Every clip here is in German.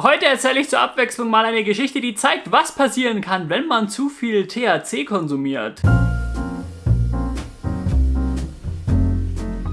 Heute erzähle ich zur Abwechslung mal eine Geschichte, die zeigt, was passieren kann, wenn man zu viel THC konsumiert.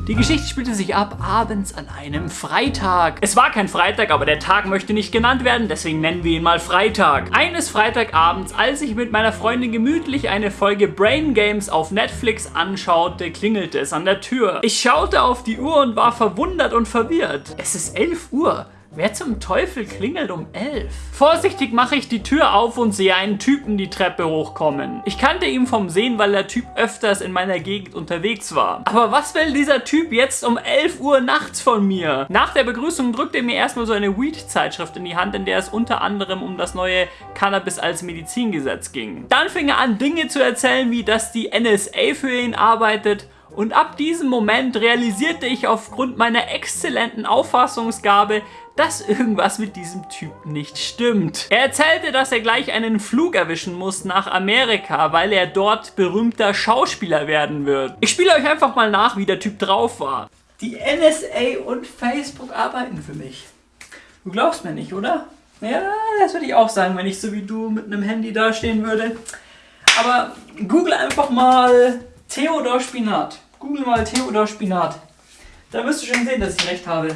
Die Geschichte spielte sich ab abends an einem Freitag. Es war kein Freitag, aber der Tag möchte nicht genannt werden, deswegen nennen wir ihn mal Freitag. Eines Freitagabends, als ich mit meiner Freundin gemütlich eine Folge Brain Games auf Netflix anschaute, klingelte es an der Tür. Ich schaute auf die Uhr und war verwundert und verwirrt. Es ist 11 Uhr. Wer zum Teufel klingelt um 11? Vorsichtig mache ich die Tür auf und sehe einen Typen die Treppe hochkommen. Ich kannte ihn vom Sehen, weil der Typ öfters in meiner Gegend unterwegs war. Aber was will dieser Typ jetzt um 11 Uhr nachts von mir? Nach der Begrüßung drückte er mir erstmal so eine Weed-Zeitschrift in die Hand, in der es unter anderem um das neue Cannabis als Medizingesetz ging. Dann fing er an, Dinge zu erzählen, wie dass die NSA für ihn arbeitet und ab diesem Moment realisierte ich aufgrund meiner exzellenten Auffassungsgabe, dass irgendwas mit diesem Typen nicht stimmt. Er erzählte, dass er gleich einen Flug erwischen muss nach Amerika, weil er dort berühmter Schauspieler werden wird. Ich spiele euch einfach mal nach, wie der Typ drauf war. Die NSA und Facebook arbeiten für mich. Du glaubst mir nicht, oder? Ja, das würde ich auch sagen, wenn ich so wie du mit einem Handy dastehen würde. Aber google einfach mal Theodor Spinat. Google mal Theodor Spinat. Da wirst du schon sehen, dass ich recht habe.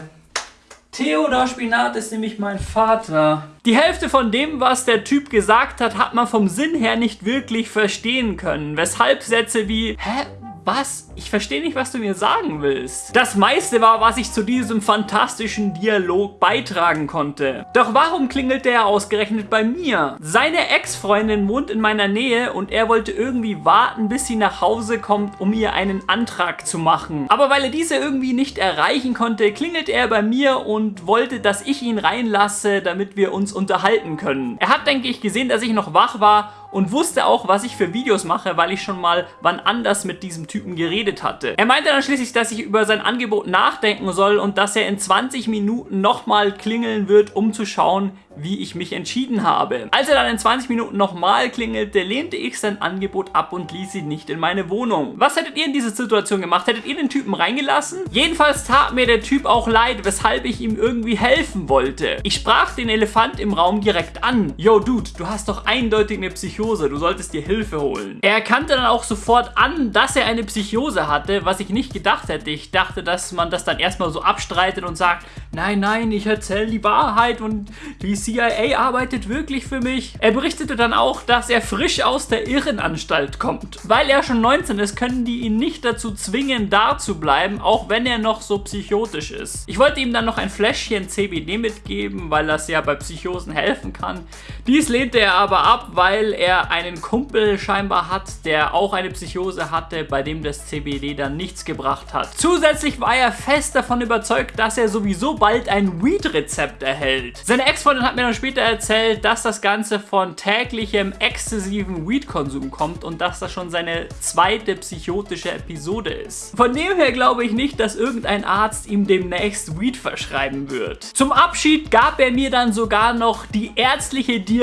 Theodor Spinat ist nämlich mein Vater. Die Hälfte von dem, was der Typ gesagt hat, hat man vom Sinn her nicht wirklich verstehen können. Weshalb Sätze wie, hä, was? Ich verstehe nicht, was du mir sagen willst. Das meiste war, was ich zu diesem fantastischen Dialog beitragen konnte. Doch warum klingelt der ausgerechnet bei mir? Seine Ex-Freundin wohnt in meiner Nähe und er wollte irgendwie warten, bis sie nach Hause kommt, um ihr einen Antrag zu machen. Aber weil er diese irgendwie nicht erreichen konnte, klingelt er bei mir und wollte, dass ich ihn reinlasse, damit wir uns unterhalten können. Er hat, denke ich, gesehen, dass ich noch wach war und wusste auch, was ich für Videos mache, weil ich schon mal wann anders mit diesem Typen geredet hatte. Er meinte dann schließlich, dass ich über sein Angebot nachdenken soll und dass er in 20 Minuten nochmal klingeln wird, um zu schauen, wie ich mich entschieden habe. Als er dann in 20 Minuten nochmal klingelte, lehnte ich sein Angebot ab und ließ ihn nicht in meine Wohnung. Was hättet ihr in dieser Situation gemacht? Hättet ihr den Typen reingelassen? Jedenfalls tat mir der Typ auch leid, weshalb ich ihm irgendwie helfen wollte. Ich sprach den Elefant im Raum direkt an. Yo, Dude, du hast doch eindeutig eine Psychose, du solltest dir Hilfe holen. Er erkannte dann auch sofort an, dass er eine Psychose hatte, was ich nicht gedacht hätte. Ich dachte, dass man das dann erstmal so abstreitet und sagt, nein, nein, ich erzähle die Wahrheit und die CIA arbeitet wirklich für mich. Er berichtete dann auch, dass er frisch aus der Irrenanstalt kommt. Weil er schon 19 ist, können die ihn nicht dazu zwingen, da zu bleiben, auch wenn er noch so psychotisch ist. Ich wollte ihm dann noch ein Fläschchen CBD mitgeben, weil das ja bei Psychosen helfen kann. Dies lehnte er aber ab, weil er einen Kumpel scheinbar hat, der auch eine Psychose hatte, bei dem das CBD dann nichts gebracht hat. Zusätzlich war er fest davon überzeugt, dass er sowieso bald ein Weed-Rezept erhält. Seine Ex-Freundin hat mir dann später erzählt, dass das Ganze von täglichem exzessiven Weed-Konsum kommt und dass das schon seine zweite psychotische Episode ist. Von dem her glaube ich nicht, dass irgendein Arzt ihm demnächst Weed verschreiben wird. Zum Abschied gab er mir dann sogar noch die ärztliche Diagnose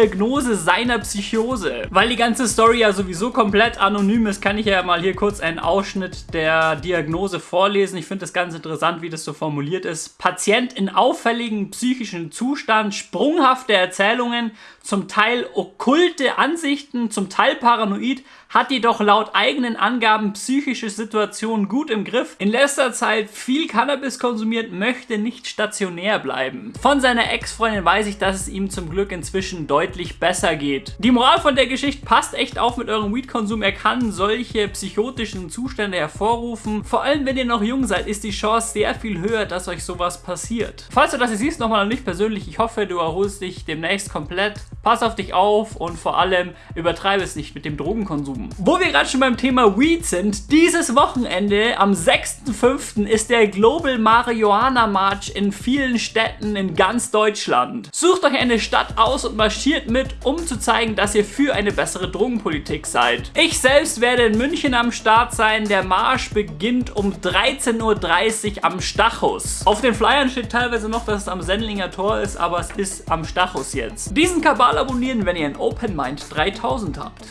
seiner Psychose. Weil die ganze Story ja sowieso komplett anonym ist, kann ich ja mal hier kurz einen Ausschnitt der Diagnose vorlesen. Ich finde das ganz interessant, wie das so formuliert ist. Patient in auffälligen psychischen Zustand, sprunghafte Erzählungen, zum Teil okkulte Ansichten, zum Teil paranoid, hat jedoch laut eigenen Angaben psychische Situationen gut im Griff, in letzter Zeit viel Cannabis konsumiert, möchte nicht stationär bleiben. Von seiner Ex-Freundin weiß ich, dass es ihm zum Glück inzwischen deutlich besser geht. Die Moral von der Geschichte passt echt auf mit eurem Weed-Konsum. Er kann solche psychotischen Zustände hervorrufen. Vor allem, wenn ihr noch jung seid, ist die Chance sehr viel höher, dass euch sowas passiert. Falls du das hier siehst, nochmal an mich persönlich, ich hoffe, du erholst dich demnächst komplett. Pass auf dich auf und vor allem übertreibe es nicht mit dem Drogenkonsum. Wo wir gerade schon beim Thema Weed sind, dieses Wochenende am 6.5. ist der Global Marihuana March in vielen Städten in ganz Deutschland. Sucht euch eine Stadt aus und marschiert mit, um zu zeigen, dass ihr für eine bessere Drogenpolitik seid. Ich selbst werde in München am Start sein. Der Marsch beginnt um 13.30 Uhr am Stachus. Auf den Flyern steht teilweise noch, dass es am Sendlinger Tor ist, aber es ist am Stachus jetzt. Diesen Kabal abonnieren, wenn ihr ein Open Mind 3000 habt.